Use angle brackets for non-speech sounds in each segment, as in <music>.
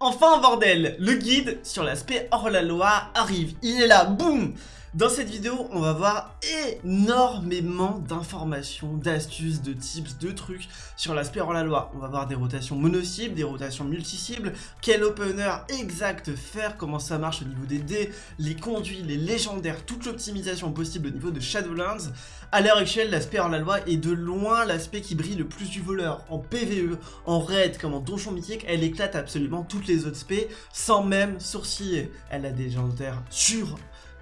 Enfin bordel, le guide sur l'aspect hors-la-loi arrive, il est là, boum dans cette vidéo, on va voir énormément d'informations, d'astuces, de tips, de trucs sur l'aspect hors-la-loi. On va voir des rotations mono-cibles, des rotations multi-cibles, quel opener exact faire, comment ça marche au niveau des dés, les conduits, les légendaires, toute l'optimisation possible au niveau de Shadowlands. À l'heure actuelle, l'aspect hors-la-loi est de loin l'aspect qui brille le plus du voleur. En PvE, en raid, comme en donjon mythique, elle éclate absolument toutes les autres spé sans même sourciller. Elle a des légendaires sur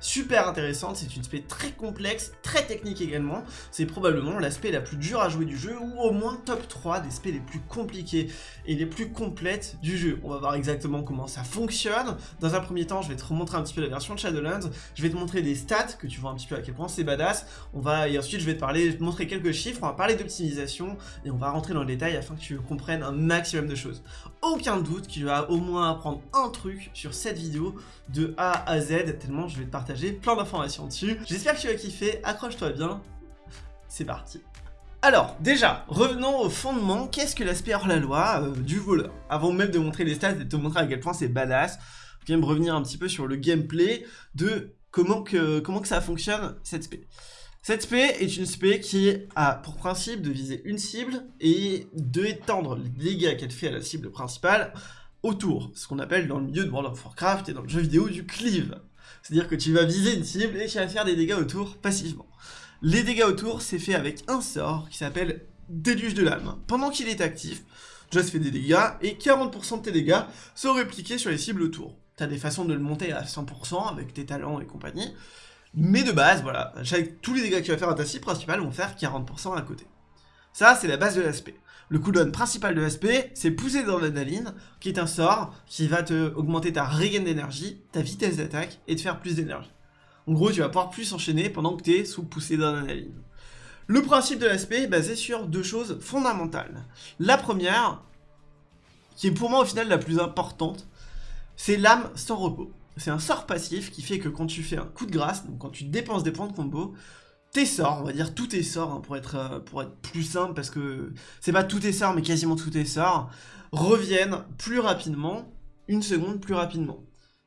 super intéressante, c'est une spé très complexe, très technique également, c'est probablement l'aspect la plus dure à jouer du jeu, ou au moins top 3 des spés les plus compliquées et les plus complètes du jeu. On va voir exactement comment ça fonctionne. Dans un premier temps, je vais te remontrer un petit peu la version de Shadowlands, je vais te montrer des stats, que tu vois un petit peu à quel point c'est badass, on va, et ensuite je vais te parler, te montrer quelques chiffres, on va parler d'optimisation, et on va rentrer dans le détail afin que tu comprennes un maximum de choses. Aucun doute qu'il va au moins apprendre un truc sur cette vidéo de A à Z, tellement je vais te partager plein d'informations dessus. J'espère que tu vas kiffer, accroche-toi bien, c'est parti. Alors, déjà, revenons au fondement, qu'est-ce que l'aspect hors-la-loi euh, du voleur? Avant même de montrer les stats et de te montrer à quel point c'est badass, je viens me revenir un petit peu sur le gameplay de comment que, comment que ça fonctionne, cette spé. Cette spé est une spé qui a pour principe de viser une cible et d'étendre les dégâts qu'elle fait à la cible principale autour, ce qu'on appelle dans le milieu de World of Warcraft et dans le jeu vidéo du cleave. C'est-à-dire que tu vas viser une cible et tu vas faire des dégâts autour passivement. Les dégâts autour, c'est fait avec un sort qui s'appelle Déluge de l'âme. Pendant qu'il est actif, Just fait des dégâts et 40% de tes dégâts sont répliqués sur les cibles autour. T'as des façons de le monter à 100% avec tes talents et compagnie, mais de base, voilà, tous les dégâts que tu vas faire à ta cible principale vont faire 40% à côté. Ça, c'est la base de l'aspect. Le cooldown principal de l'aspect, c'est pousser dans l'adrénaline, qui est un sort qui va te augmenter ta regain d'énergie, ta vitesse d'attaque, et te faire plus d'énergie. En gros, tu vas pouvoir plus enchaîner pendant que tu es sous poussée d'adrénaline. Le principe de l'aspect est basé sur deux choses fondamentales. La première, qui est pour moi au final la plus importante, c'est l'âme sans repos. C'est un sort passif qui fait que quand tu fais un coup de grâce, donc quand tu dépenses des points de combo, tes sorts, on va dire tous tes sorts, hein, pour, être, euh, pour être plus simple, parce que c'est pas tous tes sorts, mais quasiment tous tes sorts, reviennent plus rapidement, une seconde plus rapidement.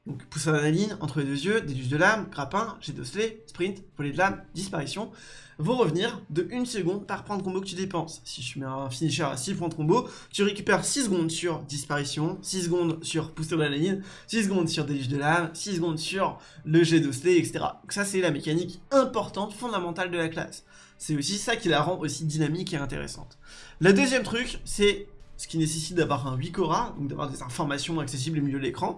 Donc pousse à la ligne, entre les deux yeux, déduce de l'âme, grappin, jet d'osselet, sprint, volet de l'âme, disparition, vont revenir de 1 seconde par point de combo que tu dépenses. Si je mets un finisher à 6 points de combo, tu récupères 6 secondes sur disparition, 6 secondes sur pousser de la ligne, 6 secondes sur déluge de l'âme, 6 secondes sur le jet d'osselet, etc. Donc ça c'est la mécanique importante, fondamentale de la classe. C'est aussi ça qui la rend aussi dynamique et intéressante. La deuxième truc, c'est ce qui nécessite d'avoir un 8 Cora, donc d'avoir des informations accessibles au milieu de l'écran,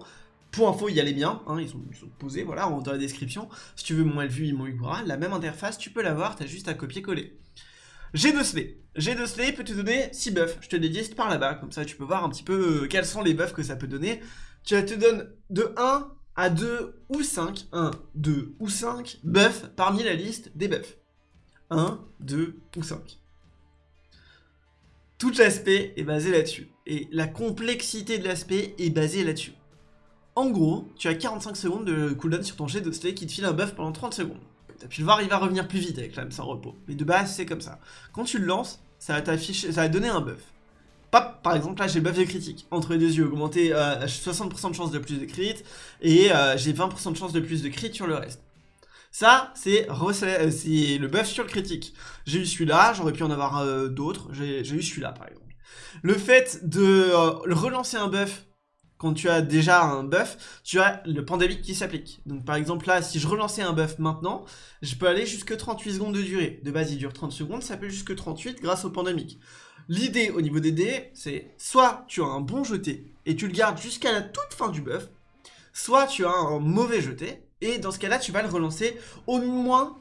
pour info, il y a les miens, hein, ils, sont, posés, voilà, dans la description. Si tu veux mon LVU et mon Igura, la même interface, tu peux l'avoir, t'as juste à copier-coller. J'ai de Slay. J'ai de Slay peut te donner 6 buffs. Je te les dis par là-bas, comme ça tu peux voir un petit peu euh, quels sont les buffs que ça peut donner. Tu te donnes de 1 à 2 ou 5, 1, 2 ou 5 buffs parmi la liste des buffs. 1, 2 ou 5. Tout l'aspect est basé là-dessus. Et la complexité de l'aspect est basée là-dessus. En gros, tu as 45 secondes de cooldown sur ton jet de slay qui te file un buff pendant 30 secondes. Tu le voir, il va revenir plus vite avec l'âme sans repos. Mais de base, c'est comme ça. Quand tu le lances, ça va t'afficher, ça va donner un buff. Pop, par exemple, là j'ai le buff de critique. Entre les deux yeux, augmenté à 60% de chance de plus de crit, et euh, j'ai 20% de chance de plus de crit sur le reste. Ça, c'est euh, le buff sur le critique. J'ai eu celui-là, j'aurais pu en avoir euh, d'autres, j'ai eu celui-là par exemple. Le fait de relancer un buff quand tu as déjà un buff, tu as le pandémique qui s'applique. Donc par exemple là, si je relançais un buff maintenant, je peux aller jusque 38 secondes de durée. De base, il dure 30 secondes, ça peut jusque 38 grâce au pandémique. L'idée au niveau des dés, c'est soit tu as un bon jeté et tu le gardes jusqu'à la toute fin du buff, soit tu as un mauvais jeté, et dans ce cas-là, tu vas le relancer au moins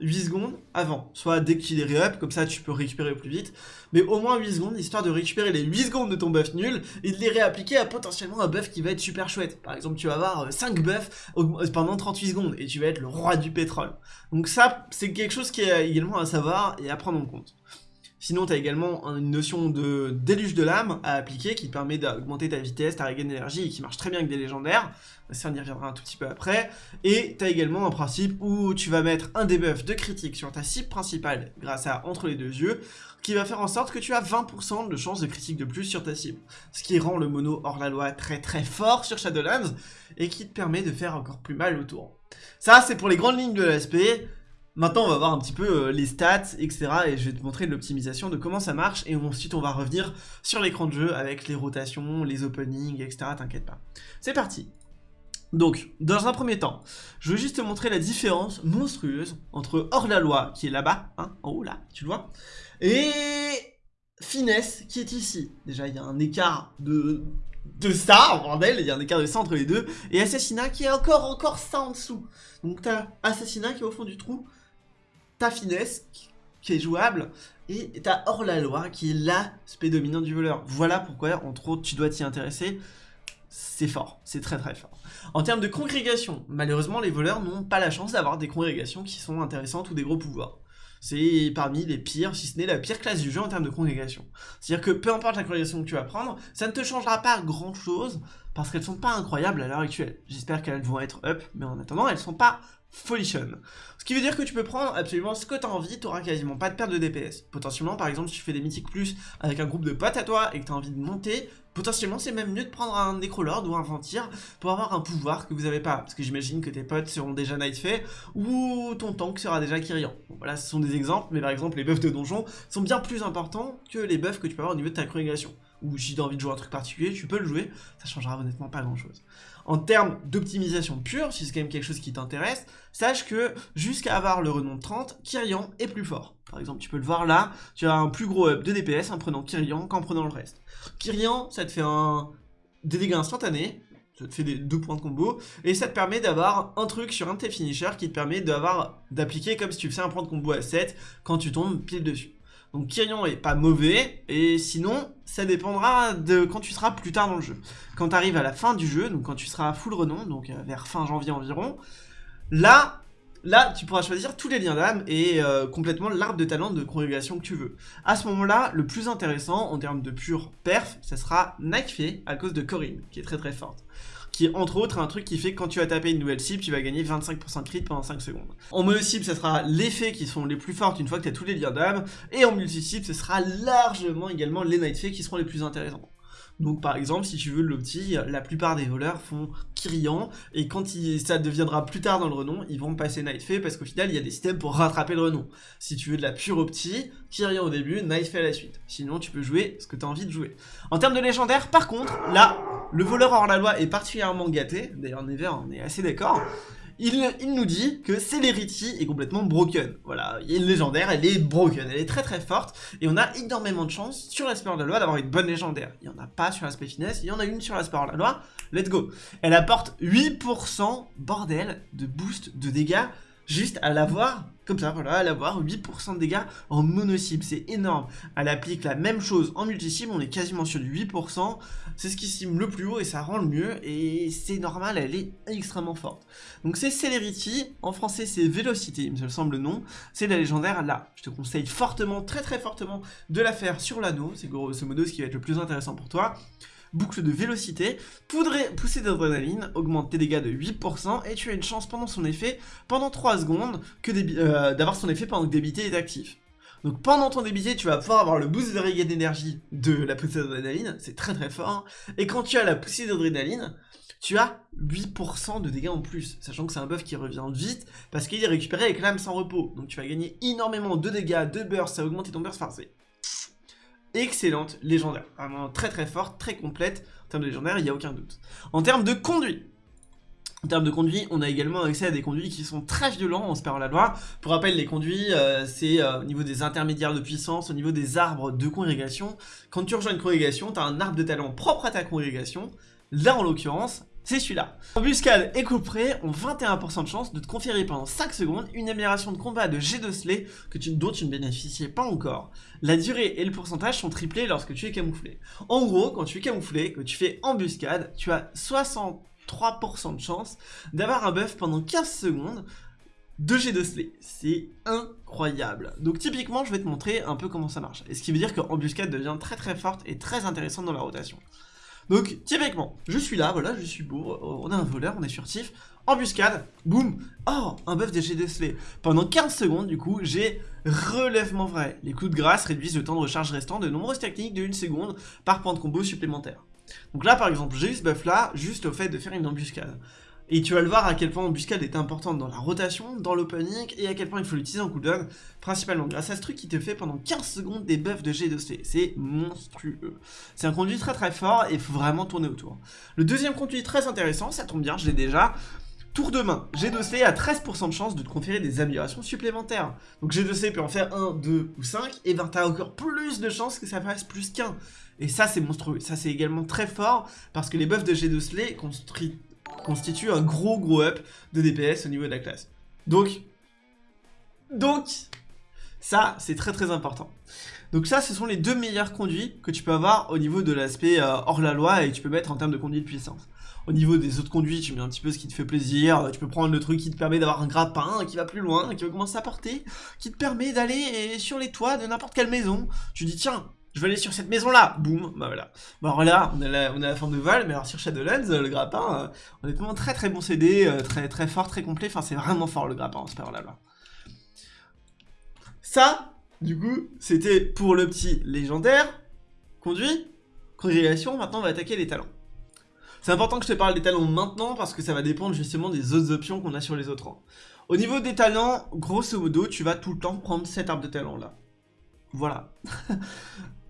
8 secondes avant. Soit dès qu'il est ré-up, comme ça tu peux récupérer plus vite. Mais au moins 8 secondes, histoire de récupérer les 8 secondes de ton buff nul et de les réappliquer à potentiellement un buff qui va être super chouette. Par exemple, tu vas avoir 5 buffs pendant 38 secondes et tu vas être le roi du pétrole. Donc ça, c'est quelque chose qui est également à savoir et à prendre en compte. Sinon, tu as également une notion de déluge de l'âme à appliquer qui permet d'augmenter ta vitesse, ta regain d'énergie et qui marche très bien avec des légendaires. Ça, on y reviendra un tout petit peu après. Et tu également un principe où tu vas mettre un debuff de critique sur ta cible principale grâce à entre les deux yeux qui va faire en sorte que tu as 20% de chance de critique de plus sur ta cible. Ce qui rend le mono hors la loi très très fort sur Shadowlands et qui te permet de faire encore plus mal autour. Ça, c'est pour les grandes lignes de l'aspect. Maintenant, on va voir un petit peu euh, les stats, etc. Et je vais te montrer l'optimisation de comment ça marche. Et ensuite, on va revenir sur l'écran de jeu avec les rotations, les openings, etc. T'inquiète pas. C'est parti donc, dans un premier temps, je veux juste te montrer la différence monstrueuse entre hors-la-loi, qui est là-bas, hein, en haut là, tu le vois, et finesse, qui est ici. Déjà, il y a un écart de, de ça, bordel, il y a un écart de ça entre les deux, et assassinat qui est encore, encore ça en dessous. Donc, t'as assassinat qui est au fond du trou, ta finesse qui est jouable, et t'as hors-la-loi qui est l'aspect dominant du voleur. Voilà pourquoi, entre autres, tu dois t'y intéresser. C'est fort, c'est très très fort. En termes de congrégation, malheureusement, les voleurs n'ont pas la chance d'avoir des congrégations qui sont intéressantes ou des gros pouvoirs. C'est parmi les pires, si ce n'est la pire classe du jeu en termes de congrégation. C'est-à-dire que peu importe la congrégation que tu vas prendre, ça ne te changera pas grand-chose parce qu'elles sont pas incroyables à l'heure actuelle. J'espère qu'elles vont être up, mais en attendant, elles sont pas Folition. Ce qui veut dire que tu peux prendre absolument ce que tu as envie, tu auras quasiment pas de perte de DPS. Potentiellement, par exemple, si tu fais des mythiques plus avec un groupe de potes à toi et que tu as envie de monter, potentiellement c'est même mieux de prendre un Necrolord ou un Ventir pour avoir un pouvoir que vous avez pas. Parce que j'imagine que tes potes seront déjà Nightfay ou ton tank sera déjà Kyrian. voilà, ce sont des exemples, mais par exemple, les buffs de donjon sont bien plus importants que les buffs que tu peux avoir au niveau de ta congrégation ou si tu as envie de jouer un truc particulier, tu peux le jouer, ça changera honnêtement pas grand chose. En termes d'optimisation pure, si c'est quand même quelque chose qui t'intéresse, sache que jusqu'à avoir le renom de 30, Kyrian est plus fort. Par exemple, tu peux le voir là, tu as un plus gros up de DPS en prenant Kyrian qu'en prenant le reste. Kyrian, ça te fait un... des dégâts instantanés, ça te fait deux points de combo, et ça te permet d'avoir un truc sur un de tes finishers qui te permet d'appliquer comme si tu faisais un point de combo à 7 quand tu tombes pile dessus. Donc Kyrian est pas mauvais, et sinon, ça dépendra de quand tu seras plus tard dans le jeu. Quand tu arrives à la fin du jeu, donc quand tu seras full renom, donc euh, vers fin janvier environ, là, là, tu pourras choisir tous les liens d'âme et euh, complètement l'arbre de talent de congrégation que tu veux. À ce moment-là, le plus intéressant en termes de pure perf, ce sera Nightfay à cause de Corinne, qui est très très forte qui est entre autres un truc qui fait que quand tu vas taper une nouvelle cible, tu vas gagner 25% de crit pendant 5 secondes. En mono cible, ça sera l'effet qui sont les plus fortes une fois que tu as tous les liens d'âme, et en multi cible, ce sera largement également les night qui seront les plus intéressants. Donc par exemple, si tu veux le petit, la plupart des voleurs font Kyrian, et quand ça deviendra plus tard dans le renom, ils vont passer Nightfay, parce qu'au final, il y a des systèmes pour rattraper le renom. Si tu veux de la pure opti, Kyrian au début, Nightfay à la suite. Sinon, tu peux jouer ce que tu as envie de jouer. En termes de légendaire, par contre, là, le voleur hors la loi est particulièrement gâté, d'ailleurs Never on est assez d'accord, il, nous dit que Celerity est complètement broken. Voilà, il une légendaire, elle est broken, elle est très très forte, et on a énormément de chance sur l'aspect hors la loi d'avoir une bonne légendaire. Il n'y en a pas sur l'aspect finesse, il y en a une sur l'aspect hors la loi, let's go. Elle apporte 8%, bordel, de boost de dégâts juste à l'avoir, comme ça, voilà, à l'avoir 8% de dégâts en mono-cible, c'est énorme. Elle applique la même chose en multi-cible, on est quasiment sur du 8%, c'est ce qui cible le plus haut et ça rend le mieux, et c'est normal, elle est extrêmement forte. Donc c'est Celerity, en français c'est Vélocité, il me semble le nom, c'est la légendaire là. Je te conseille fortement, très très fortement, de la faire sur l'anneau, c'est grosso modo ce qui va être le plus intéressant pour toi boucle de vélocité, poussée d'adrénaline, augmente tes dégâts de 8%, et tu as une chance pendant son effet, pendant 3 secondes, euh, d'avoir son effet pendant que débité est actif. Donc pendant ton débité, tu vas pouvoir avoir le boost de regain d'énergie de la poussée d'adrénaline, c'est très très fort, et quand tu as la poussée d'adrénaline, tu as 8% de dégâts en plus, sachant que c'est un buff qui revient vite, parce qu'il est récupéré avec l'âme sans repos, donc tu vas gagner énormément de dégâts, de burst, ça va augmenter ton burst, enfin excellente, légendaire. Vraiment très très forte, très complète. En termes de légendaire, il n'y a aucun doute. En termes de conduit, en termes de conduit, on a également accès à des conduits qui sont très violents, on se perd la loi. Pour rappel, les conduits, euh, c'est euh, au niveau des intermédiaires de puissance, au niveau des arbres de congrégation. Quand tu rejoins une congrégation, tu as un arbre de talent propre à ta congrégation. Là, en l'occurrence, c'est celui-là. Embuscade et coup ont 21% de chance de te conférer pendant 5 secondes une amélioration de combat de G de Slay que tu, dont tu ne bénéficiais pas encore. La durée et le pourcentage sont triplés lorsque tu es camouflé. En gros, quand tu es camouflé, que tu fais embuscade, tu as 63% de chance d'avoir un buff pendant 15 secondes de G de Slay. C'est incroyable. Donc typiquement, je vais te montrer un peu comment ça marche. Et ce qui veut dire qu'embuscade devient très très forte et très intéressante dans la rotation. Donc typiquement, je suis là, voilà, je suis beau, on a un voleur, on est furtif, embuscade, boum, oh, un buff de Slay. Pendant 15 secondes, du coup, j'ai relèvement vrai. Les coups de grâce réduisent le temps de recharge restant de nombreuses techniques de 1 seconde par point de combo supplémentaire. Donc là, par exemple, j'ai eu ce buff là, juste au fait de faire une embuscade. Et tu vas le voir à quel point l'embuscade est importante dans la rotation, dans l'opening, et à quel point il faut l'utiliser en cooldown, principalement grâce à ce truc qui te fait pendant 15 secondes des buffs de G de C. C'est monstrueux. C'est un conduit très très fort et il faut vraiment tourner autour. Le deuxième conduit très intéressant, ça tombe bien, je l'ai déjà, Tour de main, G2C a 13% de chance de te conférer des améliorations supplémentaires. Donc G2C peut en faire 1, 2 ou 5, et ben t'as encore plus de chances que ça fasse plus qu'un. Et ça c'est monstrueux, ça c'est également très fort, parce que les buffs de G2C constituent un gros gros up de DPS au niveau de la classe. Donc, donc, ça c'est très très important. Donc ça, ce sont les deux meilleurs conduits que tu peux avoir au niveau de l'aspect euh, hors la loi et tu peux mettre en termes de conduit de puissance. Au niveau des autres conduits, tu mets un petit peu ce qui te fait plaisir. Tu peux prendre le truc qui te permet d'avoir un grappin qui va plus loin, qui va commencer à porter, qui te permet d'aller sur les toits de n'importe quelle maison. Tu dis, tiens, je vais aller sur cette maison-là, boum, bah voilà. Bon alors là, on a la, on la forme de Val, mais alors sur Shadowlands, le grappin, euh, honnêtement, très très bon CD, euh, très très fort, très complet, enfin c'est vraiment fort le grappin, c'est pas là. Ça, du coup, c'était pour le petit légendaire, conduit, congrégation, maintenant on va attaquer les talents. C'est important que je te parle des talents maintenant parce que ça va dépendre justement des autres options qu'on a sur les autres rangs. Au niveau des talents, grosso modo, tu vas tout le temps prendre cet arbre de talent là. Voilà. <laughs>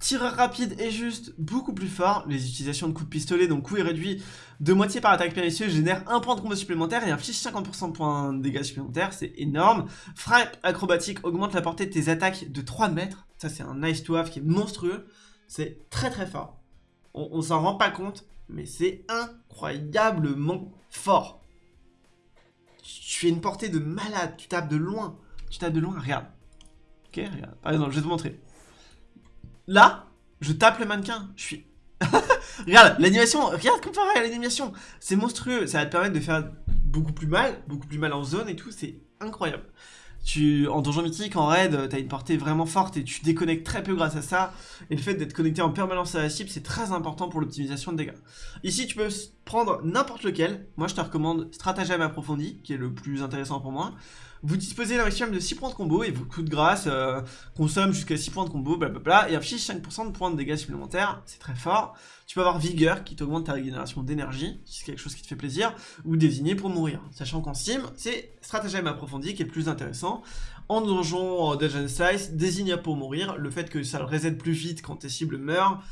tireur rapide et juste beaucoup plus fort. Les utilisations de coups de pistolet, donc coup est réduit de moitié par attaque périlleuse, génère un point de combo supplémentaire et inflige 50% de points de dégâts supplémentaires, c'est énorme. Frappe acrobatique augmente la portée de tes attaques de 3 mètres, ça c'est un nice to have qui est monstrueux, c'est très très fort on, s'en rend pas compte, mais c'est incroyablement fort. Tu fais une portée de malade, tu tapes de loin, tu tapes de loin, regarde. Ok, regarde, par exemple, je vais te montrer. Là, je tape le mannequin, je suis... <laughs> regarde, l'animation, regarde comparé à l'animation, c'est monstrueux, ça va te permettre de faire beaucoup plus mal, beaucoup plus mal en zone et tout, c'est incroyable. Tu, en donjon mythique, en raid, t'as une portée vraiment forte et tu déconnectes très peu grâce à ça. Et le fait d'être connecté en permanence à la cible, c'est très important pour l'optimisation de dégâts. Ici, tu peux prendre n'importe lequel. Moi, je te recommande stratagème approfondi, qui est le plus intéressant pour moi. Vous disposez d'un maximum de 6 points de combo et vos coups de grâce euh, consomment jusqu'à 6 points de combo, blablabla, et affiche 5% de points de dégâts supplémentaires, c'est très fort. Tu peux avoir vigueur qui t'augmente ta régénération d'énergie, si c'est quelque chose qui te fait plaisir, ou désigner pour mourir. Sachant qu'en Steam, c'est stratagème approfondi qui est plus intéressant. En donjon, en Dungeon Slice, désigne pour mourir, le fait que ça le reset plus vite quand tes cibles meurent,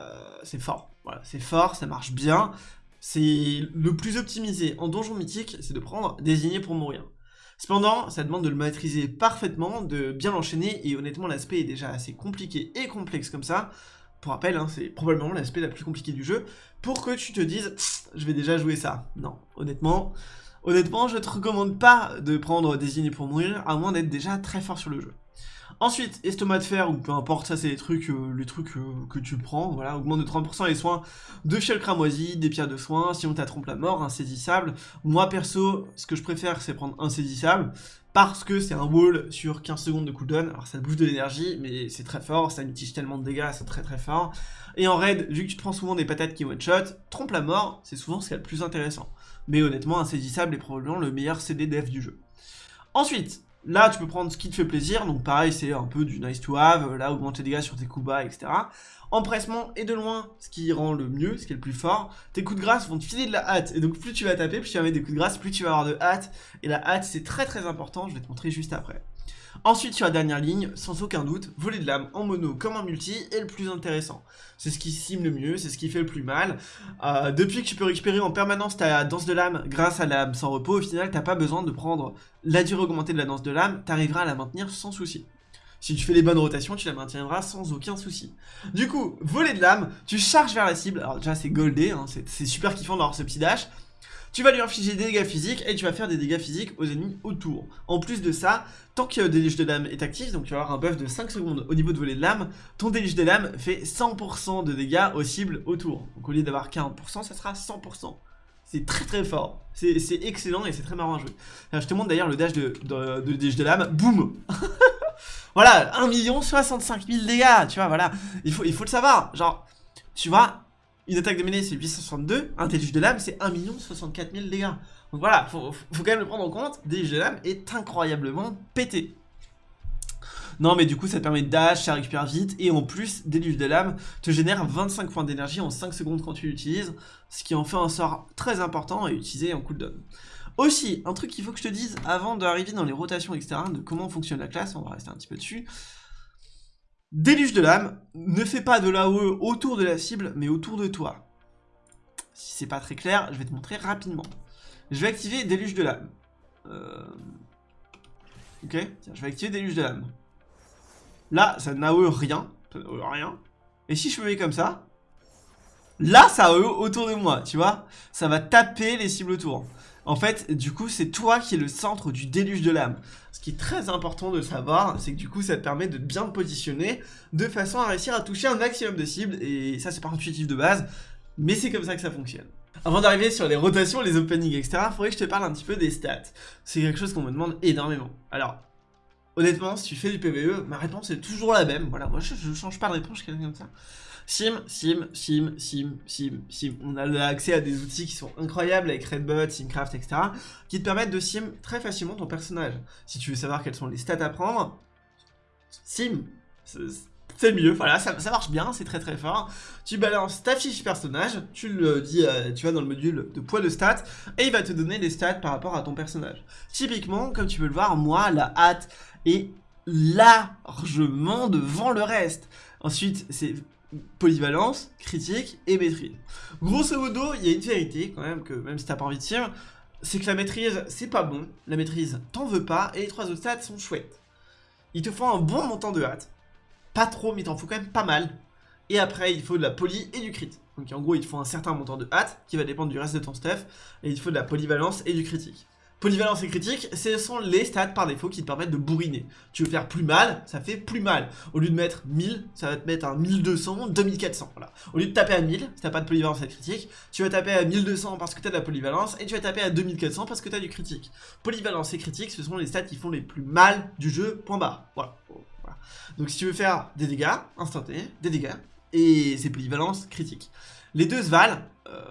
euh, c'est fort. Voilà, c'est fort, ça marche bien. C'est le plus optimisé en donjon mythique, c'est de prendre désigner pour mourir. Cependant, ça demande de le maîtriser parfaitement, de bien l'enchaîner, et honnêtement l'aspect est déjà assez compliqué et complexe comme ça. Pour rappel, hein, c'est probablement l'aspect la plus compliqué du jeu, pour que tu te dises « je vais déjà jouer ça ». Non, honnêtement, honnêtement, je te recommande pas de prendre Désigné pour mourir, à moins d'être déjà très fort sur le jeu. Ensuite, estomac de fer, ou peu importe, ça c'est les trucs, euh, euh, que tu prends, voilà, augmente de 30% les soins de fiel cramoisi, des pierres de soins, si on trompe la mort, insaisissable. Moi perso, ce que je préfère c'est prendre insaisissable, parce que c'est un wall sur 15 secondes de cooldown, alors ça bouffe de l'énergie, mais c'est très fort, ça mitige tellement de dégâts, c'est très très fort. Et en raid, vu que tu prends souvent des patates qui one-shot, trompe la mort, c'est souvent ce qui est le plus intéressant. Mais honnêtement, insaisissable est probablement le meilleur CD def du jeu. Ensuite, Là, tu peux prendre ce qui te fait plaisir, donc pareil, c'est un peu du nice to have, là, augmenter les dégâts sur tes coups bas, etc. Empressement et de loin, ce qui rend le mieux, ce qui est le plus fort. Tes coups de grâce vont te filer de la hâte, et donc plus tu vas taper, plus tu vas mettre des coups de grâce, plus tu vas avoir de hâte, et la hâte, c'est très très important, je vais te montrer juste après. Ensuite, sur la dernière ligne, sans aucun doute, voler de l'âme en mono comme en multi est le plus intéressant. C'est ce qui sim le mieux, c'est ce qui fait le plus mal. Euh, depuis que tu peux récupérer en permanence ta danse de l'âme grâce à l'âme sans repos, au final, t'as pas besoin de prendre la durée augmentée de la danse de l'âme, t'arriveras à la maintenir sans souci. Si tu fais les bonnes rotations, tu la maintiendras sans aucun souci. Du coup, voler de l'âme, tu charges vers la cible. Alors déjà, c'est goldé, hein, c'est super kiffant d'avoir ce petit dash. Tu vas lui infliger des dégâts physiques et tu vas faire des dégâts physiques aux ennemis autour. En plus de ça, tant que déluge de lame est actif, donc tu vas avoir un buff de 5 secondes au niveau de volet de lame, ton déluge de lame fait 100% de dégâts aux cibles autour. Donc au lieu d'avoir 40%, ça sera 100%. C'est très très fort. C'est excellent et c'est très marrant à jouer. je te montre d'ailleurs le dash de, de, de, de, l'âme. Boum <laughs> Voilà, 1 million 65 000 dégâts, tu vois, voilà. Il faut, il faut le savoir. Genre, tu vois, une attaque de mêlée c'est 862, un déluge de l'âme c'est 1 million 64 000 dégâts. Donc voilà, faut, faut quand même le prendre en compte. Déluge de l'âme est incroyablement pété. Non mais du coup ça te permet de dash, ça récupère vite et en plus déluge de l'âme te génère 25 points d'énergie en 5 secondes quand tu l'utilises, ce qui en fait un sort très important à utiliser en cooldown. Aussi, un truc qu'il faut que je te dise avant d'arriver dans les rotations etc, de comment fonctionne la classe, on va rester un petit peu dessus. Déluge de l'âme ne fait pas de l'AOE autour de la cible mais autour de toi. Si c'est pas très clair, je vais te montrer rapidement. Je vais activer Déluge de l'âme. Euh... Ok, Tiens, je vais activer Déluge de l'âme. Là, ça n'AOE rien. rien. Et si je me mets comme ça, là, ça AOE autour de moi, tu vois Ça va taper les cibles autour. En fait, du coup, c'est toi qui es le centre du déluge de l'âme. Ce qui est très important de savoir, c'est que du coup, ça te permet de bien te positionner de façon à réussir à toucher un maximum de cibles. Et ça, c'est pas intuitif de base, mais c'est comme ça que ça fonctionne. Avant d'arriver sur les rotations, les openings, etc., il faudrait que je te parle un petit peu des stats. C'est quelque chose qu'on me demande énormément. Alors, honnêtement, si tu fais du PVE, ma réponse est toujours la même. Voilà, moi je, change pas de réponse, je quelqu'un comme ça. Sim, sim, sim, sim, sim, sim. On a accès à des outils qui sont incroyables avec Redbot, Simcraft, etc. qui te permettent de sim très facilement ton personnage. Si tu veux savoir quelles sont les stats à prendre, sim, c'est mieux, voilà, ça, marche bien, c'est très très fort. Tu balances ta fiche personnage, tu le dis, euh, tu vas dans le module de poids de stats, et il va te donner les stats par rapport à ton personnage. Typiquement, comme tu peux le voir, moi, la hâte est largement devant le reste. Ensuite, c'est polyvalence, critique et maîtrise. Grosso modo, il y a une vérité quand même, que même si t'as pas envie de dire, c'est que la maîtrise, c'est pas bon, la maîtrise, t'en veux pas, et les trois autres stats sont chouettes. Il te faut un bon montant de hâte, pas trop, mais t'en faut quand même pas mal, et après, il faut de la poly et du crit. Donc en gros, il te faut un certain montant de hâte, qui va dépendre du reste de ton stuff, et il faut de la polyvalence et du critique. Polyvalence et critique, ce sont les stats par défaut qui te permettent de bourriner. Tu veux faire plus mal, ça fait plus mal. Au lieu de mettre 1000, ça va te mettre un 1200, 2400. Voilà. Au lieu de taper à 1000, si t'as pas de polyvalence et de critique, tu vas taper à 1200 parce que t'as de la polyvalence et tu vas taper à 2400 parce que t'as du critique. Polyvalence et critique, ce sont les stats qui font les plus mal du jeu, point barre. Voilà. Donc si tu veux faire des dégâts instantanés, des dégâts, et c'est polyvalence critique. Les deux se valent. Euh,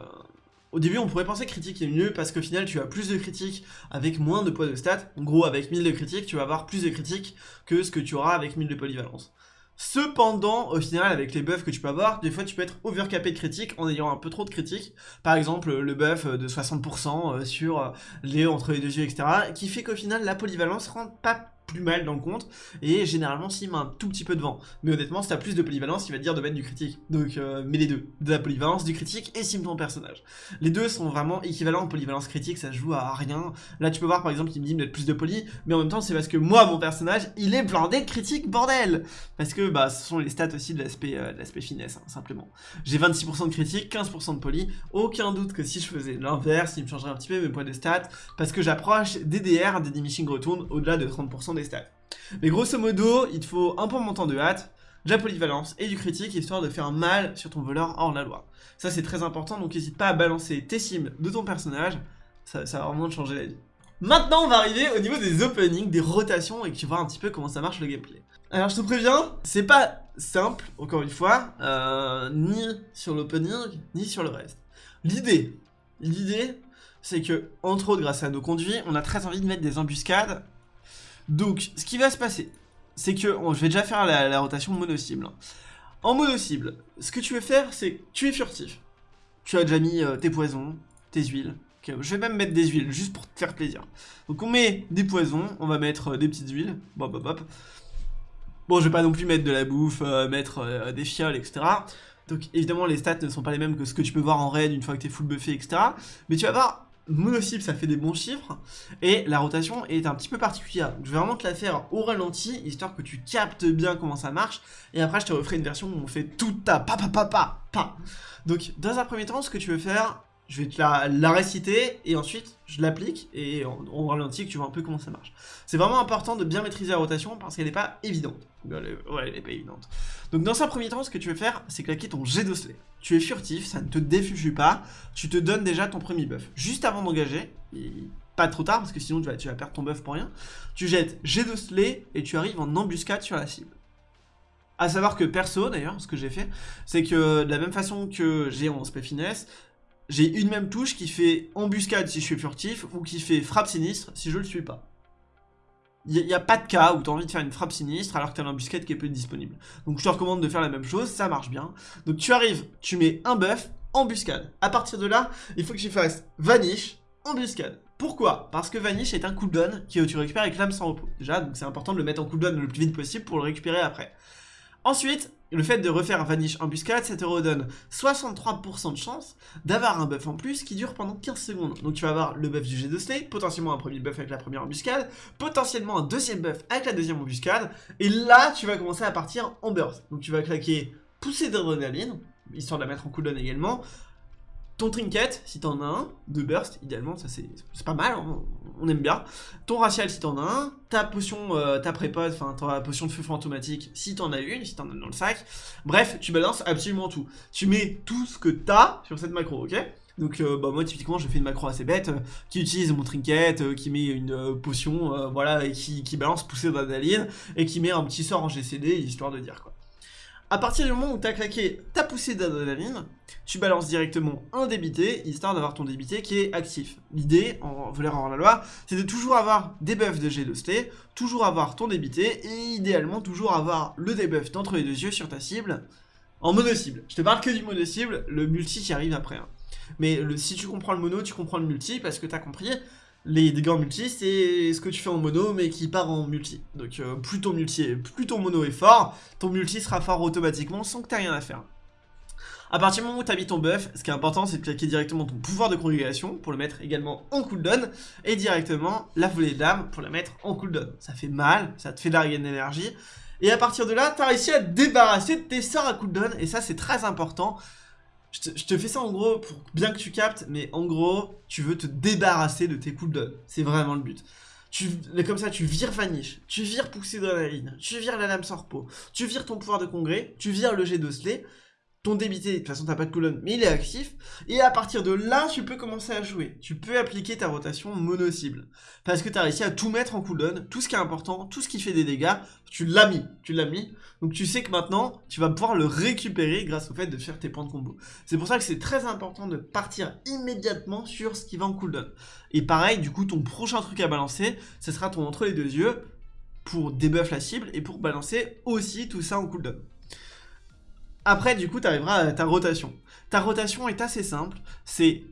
au début, on pourrait penser que critique est mieux parce qu'au final, tu as plus de critiques avec moins de poids de stats. En gros, avec 1000 de critiques, tu vas avoir plus de critiques que ce que tu auras avec 1000 de polyvalence. Cependant, au final, avec les buffs que tu peux avoir, des fois tu peux être overcapé de critiques en ayant un peu trop de critiques. Par exemple, le buff de 60% euh, sur euh, les entre les deux yeux, etc. Qui fait qu'au final, la polyvalence rentre pas plus mal dans le compte, et généralement s'il met un tout petit peu devant. Mais honnêtement, si t'as plus de polyvalence, il va te dire de mettre du critique. Donc euh, mets les deux, de la polyvalence, du critique, et sim ton personnage. Les deux sont vraiment équivalents en polyvalence critique, ça joue à rien. Là tu peux voir par exemple qu'il me dit de mettre plus de poly, mais en même temps c'est parce que moi, mon personnage, il est blindé critique, bordel Parce que bah ce sont les stats aussi de l'aspect euh, l'aspect finesse, hein, simplement. J'ai 26% de critique, 15% de poly, aucun doute que si je faisais l'inverse, il me changerait un petit peu mes points de stats, parce que j'approche des DR, des diminishing return, au-delà de 30% stats. Mais grosso modo, il te faut un bon montant de hâte, de la polyvalence et du critique, histoire de faire mal sur ton voleur hors la loi. Ça c'est très important, donc n'hésite pas à balancer tes cibles de ton personnage, ça, va vraiment changer la vie. Maintenant, on va arriver au niveau des openings, des rotations, et tu vois un petit peu comment ça marche le gameplay. Alors, je te préviens, c'est pas simple, encore une fois, euh, ni sur l'opening, ni sur le reste. L'idée, l'idée, c'est que, entre autres, grâce à nos conduits, on a très envie de mettre des embuscades donc, ce qui va se passer, c'est que, je vais déjà faire la, rotation mono-cible. En mono-cible, ce que tu veux faire, c'est tu es furtif. Tu as déjà mis euh, tes poisons, tes huiles. je vais même mettre des huiles, juste pour te faire plaisir. Donc on met des poisons, on va mettre euh, des petites huiles. Bon, je vais pas non plus mettre de la bouffe, euh, mettre des fioles, etc. Donc évidemment, les stats ne sont pas les mêmes que ce que tu peux voir en raid une fois que tu es full buffé, etc. Mais tu vas voir, mono-cible ça fait des bons chiffres et la rotation est un petit peu particulière. je vais vraiment te la faire au ralenti histoire que tu captes bien comment ça marche et après je te referai une version où on fait tout ta pa pa pa pa pa. Donc dans un premier temps ce que tu veux faire je vais te la, réciter et ensuite je l'applique et on, ralentit que tu vois un peu comment ça marche. C'est vraiment important de bien maîtriser la rotation parce qu'elle n'est pas évidente. Ouais, elle n'est pas évidente. Donc dans un premier temps, ce que tu veux faire, c'est claquer ton jet d'osselet. Tu es furtif, ça ne te défuge pas, tu te donnes déjà ton premier buff. Juste avant d'engager, pas trop tard parce que sinon tu vas, perdre ton buff pour rien, tu jettes jet d'osselet et tu arrives en embuscade sur la cible. A savoir que perso d'ailleurs, ce que j'ai fait, c'est que de la même façon que j'ai en spé finesse, j'ai une même touche qui fait embuscade si je suis furtif ou qui fait frappe sinistre si je le suis pas. Il n'y a, pas de cas où tu as envie de faire une frappe sinistre alors que tu as l'embuscade qui est plus disponible. Donc je te recommande de faire la même chose, ça marche bien. Donc tu arrives, tu mets un buff, embuscade. À partir de là, il faut que tu fasses vanish, embuscade. Pourquoi? Parce que Vanish est un cooldown que tu récupères avec l'âme sans repos. Déjà, donc c'est important de le mettre en cooldown le plus vite possible pour le récupérer après. Ensuite, le fait de refaire Vanish Embuscade, ça te redonne 63% de chance d'avoir un buff en plus qui dure pendant 15 secondes. Donc tu vas avoir le buff du jet de Slay, potentiellement un premier buff avec la première embuscade, potentiellement un deuxième buff avec la deuxième embuscade, et là tu vas commencer à partir en burst. Donc tu vas claquer poussée d'adrénaline, histoire de la mettre en cooldown également, ton trinket, si t'en as un, de burst, idéalement, ça c'est pas mal, on, aime bien. Ton racial, si t'en as un. Ta potion, euh, ta prépode, enfin ta potion de feu fantomatique, si t'en as une, si t'en as dans le sac. Bref, tu balances absolument tout. Tu mets tout ce que t'as sur cette macro, ok? Donc euh, bah, moi typiquement je fais une macro assez bête euh, qui utilise mon trinket, qui met une potion, voilà, et qui, balance poussée d'adrénaline et qui met un petit sort en GCD histoire de dire quoi. À partir du moment où tu as claqué ta poussée d'adrénaline, tu balances directement un débité, histoire d'avoir ton débité qui est actif. L'idée, en voleur en la loi, c'est de toujours avoir des buffs de G de sté, toujours avoir ton débité, et idéalement toujours avoir le debuff d'entre les deux yeux sur ta cible, en mono-cible. Je te parle que du mono-cible, le multi qui arrive après. Hein. Mais si tu comprends le mono, tu comprends le multi, parce que tu as compris, les dégâts en multi, c'est ce que tu fais en mono, mais qui part en multi. Donc euh, plus, ton multi plus ton mono est fort, ton multi sera fort automatiquement sans que tu rien à faire. A partir du moment où tu mis ton buff, ce qui est important, c'est de claquer directement ton pouvoir de congrégation pour le mettre également en cooldown, et directement la volée d'âme pour la mettre en cooldown. Ça fait mal, ça te fait larguer d'énergie, et à partir de là, tu as réussi à te débarrasser de tes sorts à cooldown, et ça c'est très important, je te, fais ça en gros pour bien que tu captes, mais en gros, tu veux te débarrasser de tes cooldowns. C'est vraiment le but. Tu, comme ça, tu vires Vanish, tu vires Poussée ligne, tu vires la lame Sorpo, tu vires ton pouvoir de congrès, tu vires le jet d'Osley, ton débité, de toute façon t'as pas de coulonne, mais il est actif, et à partir de là, tu peux commencer à jouer. Tu peux appliquer ta rotation mono-cible, parce que t'as réussi à tout mettre en cooldown, tout ce qui est important, tout ce qui fait des dégâts, tu l'as mis, tu l'as mis, donc tu sais que maintenant, tu vas pouvoir le récupérer grâce au fait de faire tes points de combo. C'est pour ça que c'est très important de partir immédiatement sur ce qui va en cooldown. Et pareil, du coup, ton prochain truc à balancer, ce sera ton entre les deux yeux, pour débuff la cible, et pour balancer aussi tout ça en cooldown. Après, du coup, tu arriveras à ta rotation. Ta rotation est assez simple. C'est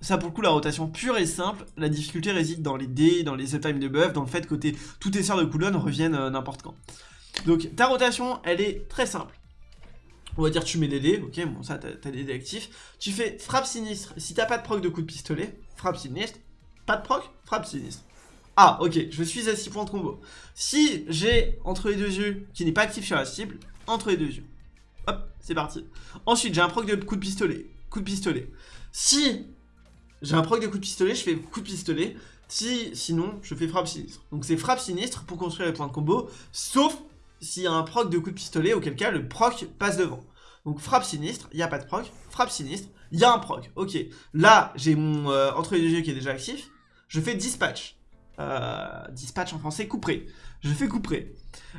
ça pour le coup la rotation pure et simple, la difficulté réside dans les dés, dans les uptime de buff, dans le fait que tes, tous tes sorts de cooldown reviennent euh, n'importe quand. Donc ta rotation elle est très simple. On va dire tu mets des dés, ok bon ça t'as des dés actifs. Tu fais frappe sinistre, si t'as pas de proc de coup de pistolet, frappe sinistre. Pas de proc, frappe sinistre. Ah ok, je suis à 6 points de combo. Si j'ai entre les deux yeux qui n'est pas actif sur la cible, entre les deux yeux. Hop, c'est parti. Ensuite, j'ai un proc de coup de pistolet. Coup de pistolet. Si j'ai un proc de coup de pistolet, je fais coup de pistolet. Si, sinon, je fais frappe sinistre. Donc c'est frappe sinistre pour construire les points de combo, sauf s'il y a un proc de coup de pistolet, auquel cas le proc passe devant. Donc frappe sinistre, il n'y a pas de proc, frappe sinistre, il y a un proc. Ok, là j'ai mon euh, entre les deux yeux qui est déjà actif, je fais dispatch. Euh, dispatch en français, couperé. Je fais couperé.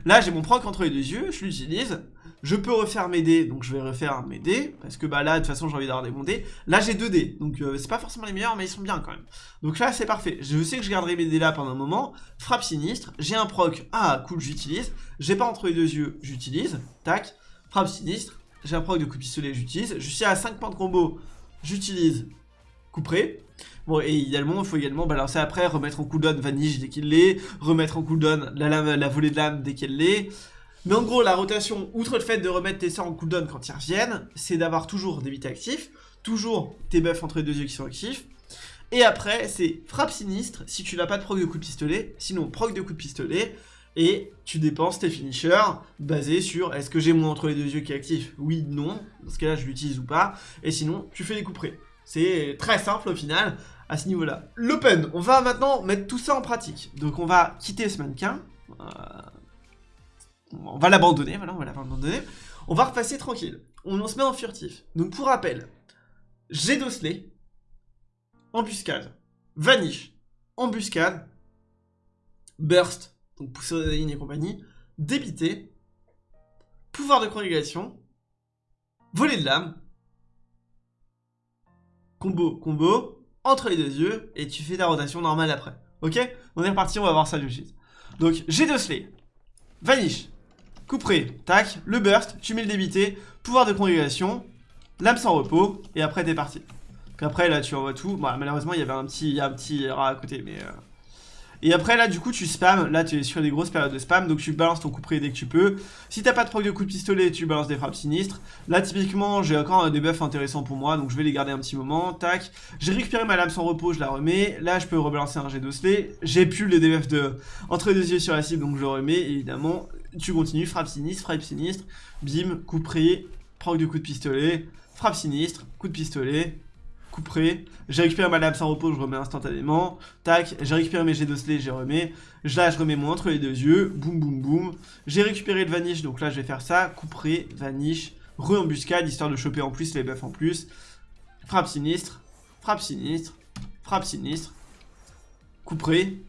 Là j'ai mon proc entre les deux yeux, je l'utilise, je peux refaire mes dés, donc je vais refaire mes dés, parce que bah là, de toute façon, j'ai envie d'avoir des bons dés. Là, j'ai deux dés, donc euh, c'est pas forcément les meilleurs, mais ils sont bien quand même. Donc là, c'est parfait. Je sais que je garderai mes dés là pendant un moment. Frappe sinistre, j'ai un proc, ah cool, j'utilise. J'ai pas entre les deux yeux, j'utilise. Tac, frappe sinistre, j'ai un proc de coup de pistolet, j'utilise. Je suis à 5 points de combo, j'utilise couperé. Bon, et idéalement, il faut également balancer après, remettre en cooldown Vanish dès qu'il l'est, remettre en cooldown la, la volée de lame dès qu'elle l'est, mais en gros, la rotation, outre le fait de remettre tes sorts en cooldown quand ils reviennent, c'est d'avoir toujours des bits actifs, toujours tes buffs entre les deux yeux qui sont actifs. Et après, c'est frappe sinistre si tu n'as pas de proc de coup de pistolet, sinon proc de coup de pistolet, et tu dépenses tes finishers basés sur est-ce que j'ai mon entre les deux yeux qui est actif? Oui, non, dans ce cas-là je l'utilise ou pas, et sinon tu fais des coups. C'est très simple au final à ce niveau-là. L'open, on va maintenant mettre tout ça en pratique. Donc on va quitter ce mannequin. Euh, on va l'abandonner, voilà, on va l'abandonner. On va repasser tranquille. On, se met en furtif. Donc pour rappel, j'ai d'osselet, embuscade, vanish, embuscade, burst, donc pousser et compagnie, débité, pouvoir de congrégation, voler de l'âme, combo, combo, entre les deux yeux, et tu fais ta rotation normale après. Ok? On est reparti, on va voir ça de suite. Donc, j'ai deux slay, vanish, couperé, tac, le burst, tu mets le débité, pouvoir de congrégation, l'âme sans repos, et après t'es parti. Après là tu envoies tout, malheureusement il y avait un petit, un rat à côté, mais... Euh, et après là du coup tu spams, là tu es sur des grosses périodes de spam, donc tu balances ton coup près dès que tu peux. Si t'as pas de proc de coup de pistolet, tu balances des frappes sinistres. Là typiquement j'ai encore des buffs intéressants pour moi, donc je vais les garder un petit moment, tac. J'ai récupéré ma lame sans repos, je la remets. Là je peux rebalancer un jet d'osselet. J'ai plus le debuff de entre deux yeux sur la cible, donc je le remets, évidemment. Tu continues, frappe sinistre, frappe sinistre, bim, coup près, proc de coup de pistolet, frappe sinistre, coup de pistolet, couperai. J'ai récupéré ma lame sans repos, je remets instantanément. Tac, j'ai récupéré mes jets d'osselet, j'ai remets. Là, je remets mon entre les deux yeux. Boum, boum, boum. J'ai récupéré le vanish, donc là, je vais faire ça. Couperai, vanish, re-embuscade, histoire de choper en plus les buffs en plus. Frappe sinistre, frappe sinistre, frappe sinistre. Couperai,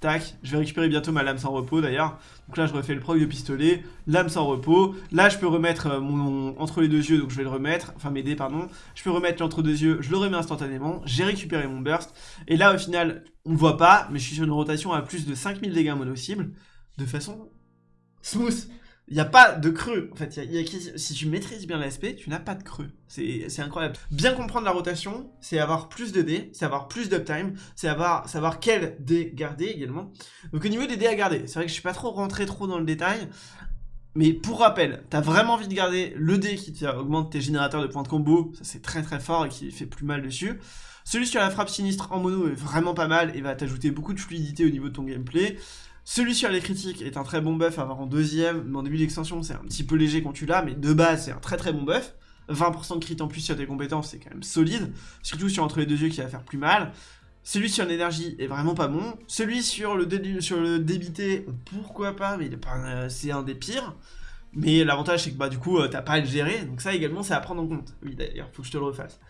Tac, je vais récupérer bientôt ma lame sans repos d'ailleurs. Donc là je refais le proc de pistolet, lame sans repos. Là je peux remettre euh, mon, entre les deux yeux, donc je vais le remettre, enfin m'aider pardon. Je peux remettre l'entre deux yeux, je le remets instantanément. J'ai récupéré mon burst. Et là au final, on ne voit pas, mais je suis sur une rotation à plus de 5000 dégâts mono-cible. De façon smooth. Il n'y a pas de creux. En fait, si tu maîtrises bien l'ASP, tu n'as pas de creux. C'est incroyable. Bien comprendre la rotation, c'est avoir plus de dés, c'est avoir plus d'uptime, c'est avoir savoir quel dés garder également. Donc au niveau des dés à garder, c'est vrai que je suis pas trop rentré trop dans le détail. Mais pour rappel, t'as vraiment envie de garder le dé qui augmente tes générateurs de points de combo, ça c'est très très fort et qui fait plus mal dessus. Celui sur la frappe sinistre en mono est vraiment pas mal et va t'ajouter beaucoup de fluidité au niveau de ton gameplay. Celui sur les critiques est un très bon buff à avoir en deuxième, mais en début d'extension c'est un petit peu léger quand tu l'as, mais de base c'est un très très bon buff. 20% de crit en plus sur tes compétences, c'est quand même solide, surtout sur entre les deux yeux qui va faire plus mal. Celui sur l'énergie est vraiment pas bon. Celui sur le, débité, pourquoi pas, mais euh, c'est un des pires. Mais l'avantage c'est que bah du coup euh, t'as pas à le gérer, donc ça également c'est à prendre en compte. Oui d'ailleurs, faut que je te le refasse.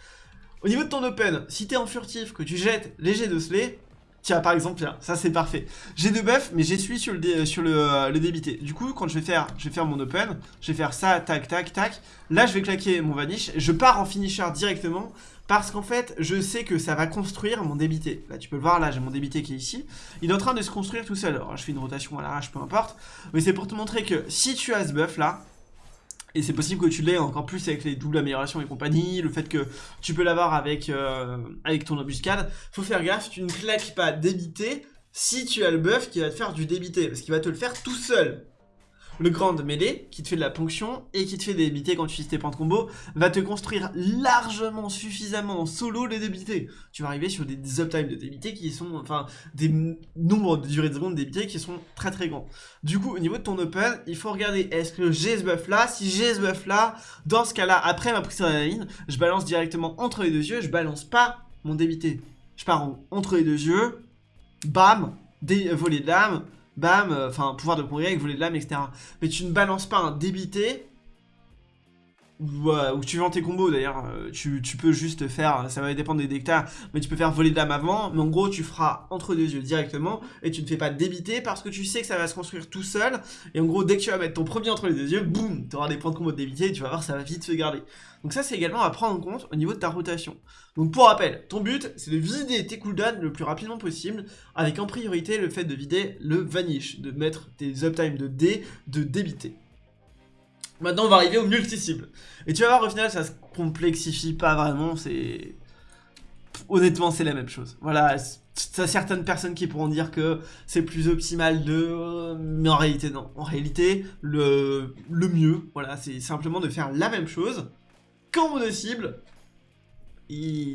Au niveau de ton open, si t'es en furtif, que tu jettes léger de slay, Tiens, par exemple, ça c'est parfait. J'ai deux buffs, mais celui sur, le, sur euh, le, débité. Du coup, quand je vais faire je vais faire mon open, je vais faire ça, tac, tac, tac. Là, je vais claquer mon vanish. Je pars en finisher directement parce qu'en fait, je sais que ça va construire mon débité. Là, tu peux le voir, là, j'ai mon débité qui est ici. Il est en train de se construire tout seul. Alors, je fais une rotation à l'arrache, peu importe. Mais c'est pour te montrer que si tu as ce buff là, et c'est possible que tu l'aies encore plus avec les doubles améliorations et compagnie, le fait que tu peux l'avoir avec, euh, avec ton embuscade. Faut faire gaffe, tu ne claques pas débité si tu as le buff qui va te faire du débité, parce qu'il va te le faire tout seul le grand mêlée, qui te fait de la ponction et qui te fait débiter quand tu utilises tes points de combo, va te construire largement, suffisamment en solo les débités. Tu vas arriver sur des uptimes de débité qui sont, enfin, des nombres de durée de seconde débités qui sont très très grands. Du coup, au niveau de ton open, il faut regarder, est-ce que j'ai ce buff là Si j'ai ce buff là, dans ce cas-là, après ma prise d'adrénaline, je balance directement entre les deux yeux, je balance pas mon débité. Je pars entre les deux yeux, bam, des volets de lame, bam, euh, enfin, pouvoir de congrès avec voler de l'âme, etc. Mais tu ne balances pas un débité, ou, tu vends tes combos d'ailleurs, euh, tu, peux juste faire, ça va dépendre des decks mais tu peux faire voler de l'âme avant, mais en gros tu feras entre deux yeux directement, et tu ne fais pas débiter parce que tu sais que ça va se construire tout seul, et en gros dès que tu vas mettre ton premier entre les deux yeux, boum, tu auras des points de combo de débité, et tu vas voir ça va vite se garder. Donc ça c'est également à prendre en compte au niveau de ta rotation. Donc pour rappel, ton but c'est de vider tes cooldowns le plus rapidement possible avec en priorité le fait de vider le vanish, de mettre tes uptime de D, de débiter. Maintenant on va arriver au multi-cible. Et tu vas voir au final ça se complexifie pas vraiment, c'est... Honnêtement c'est la même chose. Voilà, t'as certaines personnes qui pourront dire que c'est plus optimal de... Mais en réalité non. En réalité, le, le mieux, voilà, c'est simplement de faire la même chose qu'en mono-cible,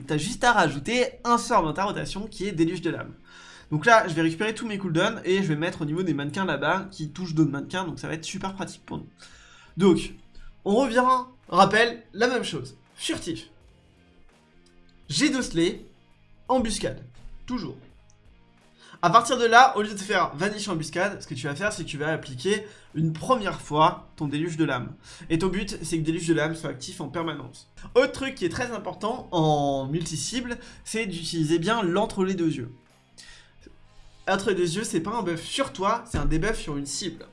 t'as juste à rajouter un sort dans ta rotation qui est déluge de l'âme. Donc là, je vais récupérer tous mes cooldowns et je vais mettre au niveau des mannequins là-bas qui touchent d'autres mannequins, donc ça va être super pratique pour nous. Donc, on revient, rappelle, la même chose. Furtif. J'ai docelé, embuscade. Toujours. À partir de là, au lieu de faire vanish embuscade, ce que tu vas faire, c'est que tu vas appliquer une première fois ton déluge de lame. Et ton but, c'est que le déluge de lame soit actif en permanence. Autre truc qui est très important en multi-cible, c'est d'utiliser bien l'entre les deux yeux. Entre les deux yeux, c'est pas un buff sur toi, c'est un debuff sur une cible.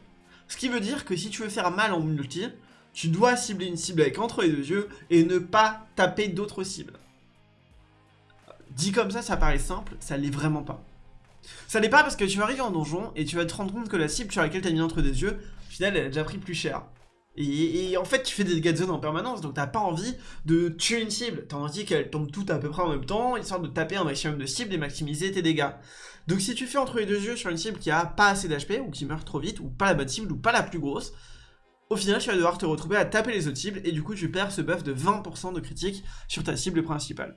Ce qui veut dire que si tu veux faire mal en multi, tu dois cibler une cible avec entre les deux yeux et ne pas taper d'autres cibles. Dit comme ça, ça paraît simple, ça l'est vraiment pas. Ça l'est pas parce que tu vas arriver en donjon et tu vas te rendre compte que la cible sur laquelle tu as mis entre des yeux, au final, elle a déjà pris plus cher. Et, en fait, tu fais des dégâts de zone en permanence, donc t'as pas envie de tuer une cible. T'as envie qu'elle tombe toutes à peu près en même temps, histoire de taper un maximum de cibles et maximiser tes dégâts. Donc si tu fais entre les deux yeux sur une cible qui a pas assez d'HP, ou qui meurt trop vite, ou pas la bonne cible, ou pas la plus grosse, au final, tu vas devoir te retrouver à taper les autres cibles, et du coup, tu perds ce buff de 20% de critique sur ta cible principale.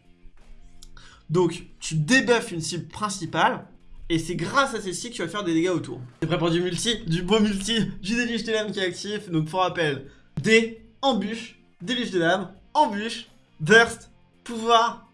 Donc, tu débuffes une cible principale, et c'est grâce à celle-ci que tu vas faire des dégâts autour. T'es prêt pour du multi Du beau multi, du déluge de lame qui est actif. Donc pour rappel, D, embûche, déluge de lame, embûche, burst, pouvoir,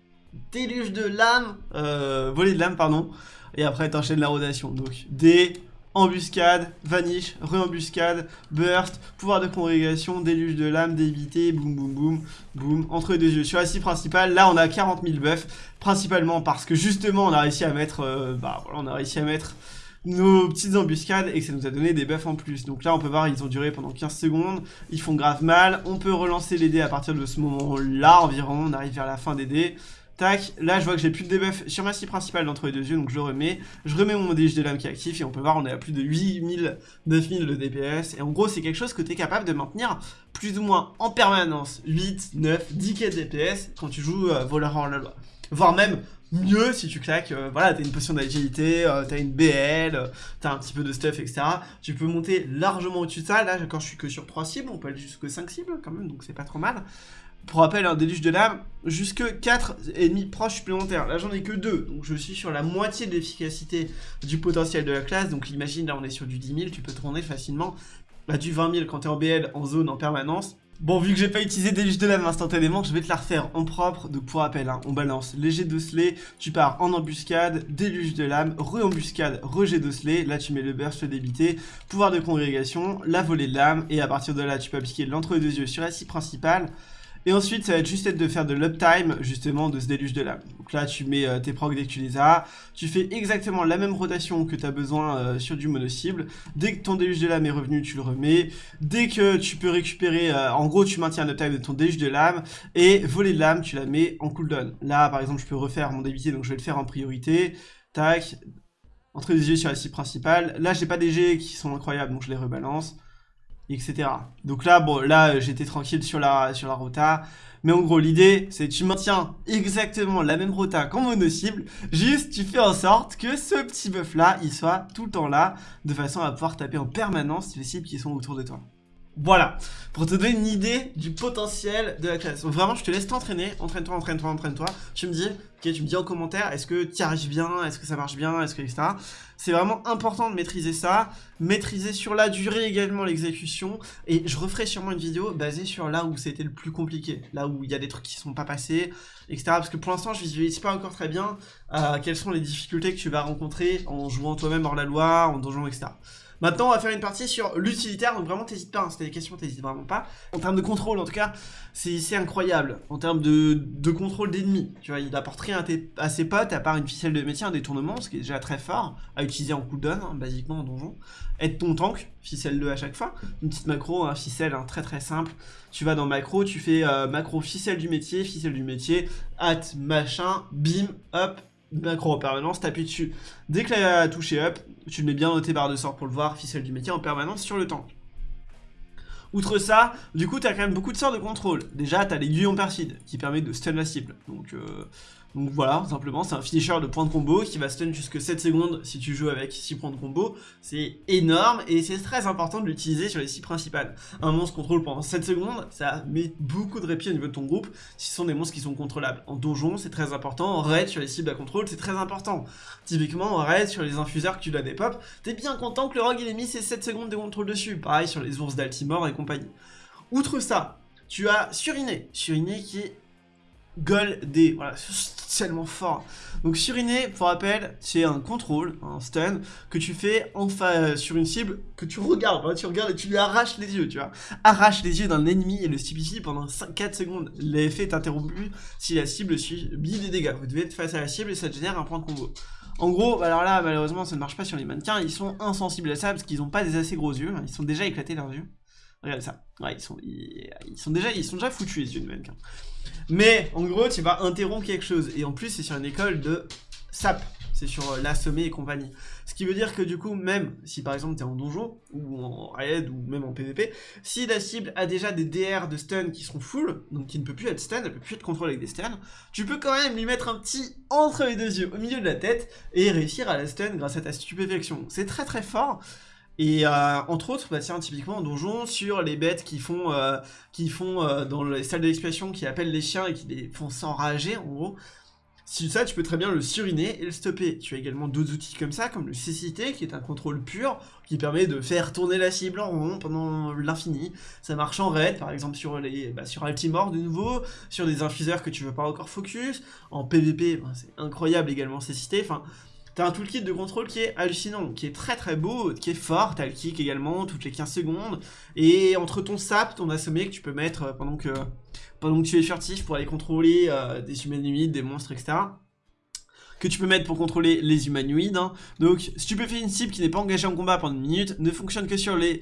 déluge de lame, euh, volée de lame pardon. Et après t'enchaînes la rotation. Donc D, embuscade, vanish, re-embuscade, burst, pouvoir de congrégation, déluge de lame, d'éviter, boum boum boum, boum, entre les deux yeux. Sur la cible principale, là on a 40 000 buffs, principalement parce que justement on a réussi à mettre, euh, bah voilà, on a réussi à mettre nos petites embuscades et que ça nous a donné des buffs en plus. Donc là on peut voir ils ont duré pendant 15 secondes, ils font grave mal, on peut relancer les dés à partir de ce moment là environ, on arrive vers la fin des dés. Tac, là je vois que j'ai plus de debuff sur ma scie principale d'entre les deux yeux, donc je le remets. Je remets mon déluge de lame qui est actif et on peut voir on est à plus de 8000, 9000 de DPS. Et en gros c'est quelque chose que tu es capable de maintenir plus ou moins en permanence. 8, 9, 10 k DPS quand tu joues euh, voleur en la loi. Voire même mieux si tu claques, euh, voilà, t'as une potion d'agilité, euh, t'as une BL, t'as un petit peu de stuff, etc. Tu peux monter largement au-dessus de ça. Là, quand je suis que sur 3 cibles, on peut aller jusque 5 cibles quand même, donc c'est pas trop mal. Pour rappel, un déluge de lame, jusque 4 ennemis proches supplémentaires. Là, j'en ai que 2, donc je suis sur la moitié de l'efficacité du potentiel de la classe. Donc imagine, là, on est sur du 10 000, tu peux tourner facilement à du 20 000 quand t'es en BL, en zone, en permanence. Bon, vu que j'ai pas utilisé déluge de lame instantanément, je vais te la refaire en propre. Donc pour rappel, hein, on balance léger slay, tu pars en embuscade, déluge de lame, re-embuscade, rejet slay. Là, tu mets le burst, débité, pouvoir de congrégation, la volée de lame. Et à partir de là, tu peux appliquer l'entre-deux yeux sur la scie principale. Et ensuite, ça va être juste de faire de l'uptime, justement, de ce déluge de lame. Donc là, tu mets euh, tes procs dès que tu les as. Tu fais exactement la même rotation que tu as besoin euh, sur du mono-cible. Dès que ton déluge de lame est revenu, tu le remets. Dès que tu peux récupérer, euh, en gros, tu maintiens l'uptime de ton déluge de lame. Et voler de lame, tu la mets en cooldown. Là, par exemple, je peux refaire mon débité, donc je vais le faire en priorité. Tac. Entre les yeux sur la cible principale. Là, j'ai pas des G qui sont incroyables, donc je les rebalance etc. Donc là, bon, là, j'étais tranquille sur la, sur la rota. Mais en gros, l'idée, c'est que tu maintiens exactement la même rota qu'en mono cible, juste tu fais en sorte que ce petit buff là, il soit tout le temps là, de façon à pouvoir taper en permanence les cibles qui sont autour de toi. Voilà, pour te donner une idée du potentiel de la classe. Donc vraiment, je te laisse t'entraîner, entraîne-toi, entraîne-toi, entraîne-toi. Tu me dis, tu me dis en commentaire, est-ce que tu arrives bien, est-ce que ça marche bien, est-ce que, etc. C'est vraiment important de maîtriser ça, maîtriser sur la durée également l'exécution, et je referai sûrement une vidéo basée sur là où c'était le plus compliqué, là où il y a des trucs qui sont pas passés, etc. Parce que pour l'instant, je visualise pas encore très bien euh, quelles sont les difficultés que tu vas rencontrer en jouant toi-même hors la loi, en donjon, etc. Maintenant, on va faire une partie sur l'utilitaire, donc vraiment, t'hésites pas, hein, si t'as des questions, t'hésites vraiment pas. En termes de contrôle, en tout cas, c'est incroyable. En termes de, contrôle d'ennemis, tu vois, il apporte rien à, ses potes, à part une ficelle de métier, un détournement, ce qui est déjà très fort, à utiliser en cooldown, hein, basiquement en donjon. Être ton tank, ficelle 2 à chaque fois. Une petite macro, un ficelle, hein, très très simple. Tu vas dans macro, tu fais euh, macro ficelle du métier, ficelle du métier, hâte, machin, bim, hop, macro en permanence, t'appuies dessus. Dès que la touche est up, tu le mets bien dans tes barres de sort pour le voir, ficelle du métier en permanence sur le tank. Outre ça, du coup, t'as quand même beaucoup de sorts de contrôle. Déjà, t'as l'aiguille en perside, qui permet de stun la cible. Donc, euh, donc voilà, simplement, c'est un finisher de points de combo qui va stun jusque 7 secondes si tu joues avec 6 points de combo. C'est énorme et c'est très important de l'utiliser sur les 6 principales. Un monstre contrôle pendant 7 secondes, ça met beaucoup de répit au niveau de ton groupe si ce sont des monstres qui sont contrôlables. En donjon, c'est très important. En raid, sur les cibles à contrôle, c'est très important. Typiquement, en raid, sur les infuseurs que tu dois des pop, t'es bien content que le rogue il ait mis ses 7 secondes de contrôle dessus. Pareil sur les ours d'Altimore et compagnie. Outre ça, tu as Suriné. Suriné qui est goldé. Voilà, c'est tellement fort. Donc suriner, pour rappel, c'est un contrôle, un stun, que tu fais enfin sur une cible que tu regardes. tu regardes et tu lui arraches les yeux, tu vois. Arrache les yeux d'un ennemi et le stupéfie pendant 5, 4 secondes. L'effet est interrompu si la cible subit des dégâts. Vous devez être face à la cible et ça génère un point de combo. En gros, bah alors là, malheureusement, ça ne marche pas sur les mannequins. Ils sont insensibles à ça parce qu'ils n'ont pas des assez gros yeux. Ils sont déjà éclatés leurs yeux. Regardez ça. Ils sont, déjà, foutus les yeux de mannequin. Mais en gros, tu vas interrompre quelque chose. Et en plus, c'est sur une école de SAP. C'est sur euh, l'assommer et compagnie. Ce qui veut dire que du coup, même si par exemple tu es en donjon, ou en raid, ou même en PvP, si la cible a déjà des DR de stun qui sont full, donc qui ne peut plus être stun, elle peut plus être contrôlée avec des stuns, tu peux quand même lui mettre un petit entre les deux yeux, au milieu de la tête, et réussir à la stun grâce à ta stupéfaction. C'est très très fort. Et euh, entre autres, bah tiens, typiquement en donjon, sur les bêtes qui font, euh, qui font euh, dans les salles d'expiation, qui appellent les chiens et qui les font s'enrager, en gros, si ça, tu peux très bien le suriner et le stopper. Tu as également d'autres outils comme ça, comme le cécité, qui est un contrôle pur, qui permet de faire tourner la cible en rond pendant l'infini. Ça marche en raid, par exemple sur les bah, sur Altimore de nouveau, sur des infuseurs que tu veux pas encore focus. En PvP, c'est incroyable également cécité. Enfin, T'as un toolkit de contrôle qui est hallucinant, qui est très très beau, qui est fort, t'as le kick également, toutes les 15 secondes, et entre ton sap, ton assommé que tu peux mettre euh, pendant que, pendant que tu es furtif pour aller contrôler euh, des humanoïdes, des monstres, etc. Que tu peux mettre pour contrôler les humanoïdes. Hein. Donc, si tu peux faire une cible qui n'est pas engagée en combat pendant une minute, ne fonctionne que sur les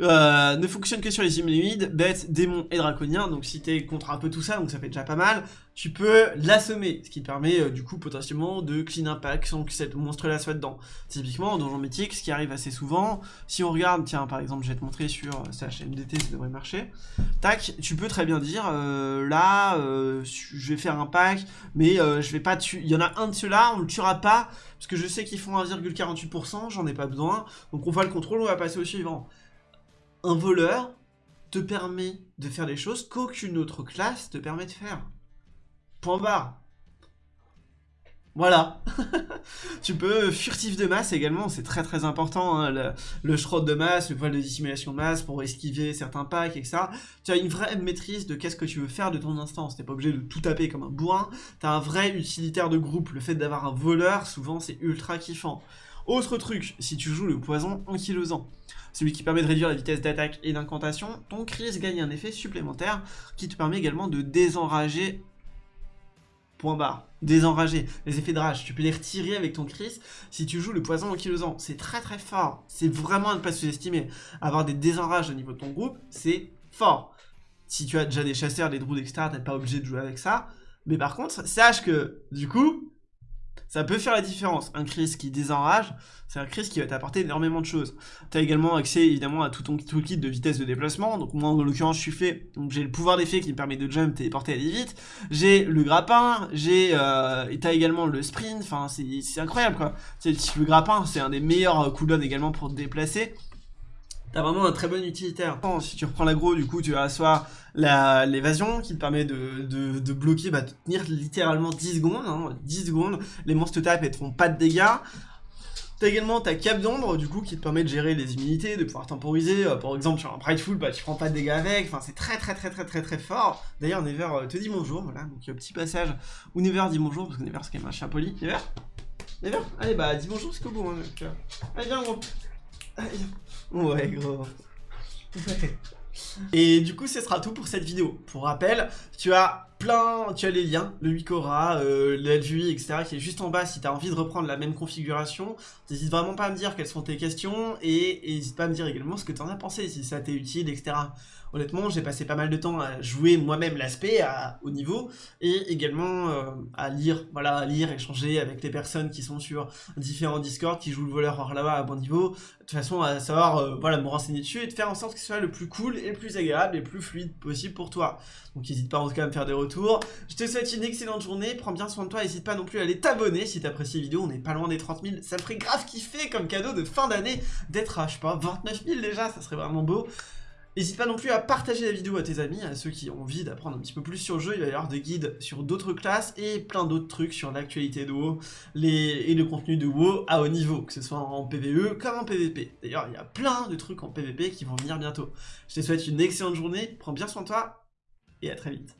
euh, ne fonctionne que sur les humanoïdes, bêtes, démons et draconiens, donc si t'es contre un peu tout ça, donc ça fait déjà pas mal, tu peux l'assommer, ce qui permet euh, du coup potentiellement de clean impact sans que cette monstre-là soit dedans. Typiquement en donjon mythique, ce qui arrive assez souvent, si on regarde, tiens par exemple je vais te montrer sur euh, HMDT, ça devrait marcher, tac, tu peux très bien dire, là, je vais faire un pack, mais je vais pas tuer, il y en a un de ceux-là, on le tuera pas, parce que je sais qu'ils font 1,48%, j'en ai pas besoin, donc on va le contrôle, on va passer au suivant un voleur te permet de faire des choses qu'aucune autre classe te permet de faire. Point barre. Voilà. <laughs> tu peux furtif de masse également, c'est très très important. Hein, le, le de masse, le voile de dissimulation de masse pour esquiver certains packs, etc. Tu as une vraie maîtrise de qu'est-ce que tu veux faire de ton instance. T'es pas obligé de tout taper comme un bourrin. T'as un vrai utilitaire de groupe. Le fait d'avoir un voleur, souvent c'est ultra kiffant. Autre truc, si tu joues le poison ankylosant, celui qui permet de réduire la vitesse d'attaque et d'incantation, ton Chris gagne un effet supplémentaire qui te permet également de désenrager. Point barre, désenrager. Les effets de rage, tu peux les retirer avec ton Chris si tu joues le poison ankylosant, c'est très très fort, c'est vraiment à ne pas sous-estimer, avoir des désenrages au niveau de ton groupe, c'est fort. Si tu as déjà des chasseurs, des druides, etc., t'es pas obligé de jouer avec ça, mais par contre, sache que, du coup, ça peut faire la différence. Un Chris qui désenrage, c'est un Chris qui va t'apporter énormément de choses. Tu as également accès évidemment à tout ton toolkit de vitesse de déplacement. Donc moi en l'occurrence je suis fait, j'ai le pouvoir d'effet qui me permet de jump, téléporter, aller vite. J'ai le grappin, j'ai, euh, t'as également le sprint. Enfin c'est incroyable quoi. Le grappin c'est un des meilleurs cooldowns également pour te déplacer t'as vraiment un très bon utilitaire. Si tu reprends l'agro, du coup, tu vas soit l'évasion qui te permet de, bloquer, bah, de tenir littéralement 10 secondes. 10 hein, secondes, les monstres te tapent et te font pas de dégâts. T'as également ta cape d'ombre, du coup, qui te permet de gérer les immunités, de pouvoir temporiser. Euh, par exemple, sur un Prideful, bah, tu prends pas de dégâts avec. Enfin, c'est très, très, très, très, très, très fort. D'ailleurs, Never euh, te dit bonjour, voilà. Donc, petit passage où Never dit bonjour, parce que Never, c'est quand même un chien poli. Never? Never? Allez, bah, dis bonjour jusqu'au bout. Hein, euh. Allez, viens, gros. Ouais, gros. Et du coup, ce sera tout pour cette vidéo. Pour rappel, tu as plein, tu as les liens, le Wikora, euh, l'LVI, etc. qui est juste en bas si tu as envie de reprendre la même configuration. N'hésite vraiment pas à me dire quelles sont tes questions et n'hésite pas à me dire également ce que tu en as pensé, si ça t'est utile, etc. Honnêtement, j'ai passé pas mal de temps à jouer moi-même l'aspect au niveau et également euh, à lire, voilà, à lire, échanger avec les personnes qui sont sur différents Discord, qui jouent le voleur hors là-bas à bon niveau, de toute façon à savoir, euh, voilà, me renseigner dessus et de faire en sorte que ce soit le plus cool et le plus agréable et le plus fluide possible pour toi. Donc n'hésite pas en tout cas à me faire des retours. Je te souhaite une excellente journée, prends bien soin de toi, n'hésite pas non plus à aller t'abonner si t'apprécies la vidéo, on n'est pas loin des 30 000, ça me ferait grave kiffer comme cadeau de fin d'année d'être à, je sais pas, 29 000 déjà, ça serait vraiment beau. N'hésite pas non plus à partager la vidéo à tes amis, à ceux qui ont envie d'apprendre un petit peu plus sur le jeu. Il va y avoir des guides sur d'autres classes et plein d'autres trucs sur l'actualité de WoW et le contenu de WoW à haut niveau, que ce soit en PvE comme en PvP. D'ailleurs, il y a plein de trucs en PvP qui vont venir bientôt. Je te souhaite une excellente journée, prends bien soin de toi et à très vite.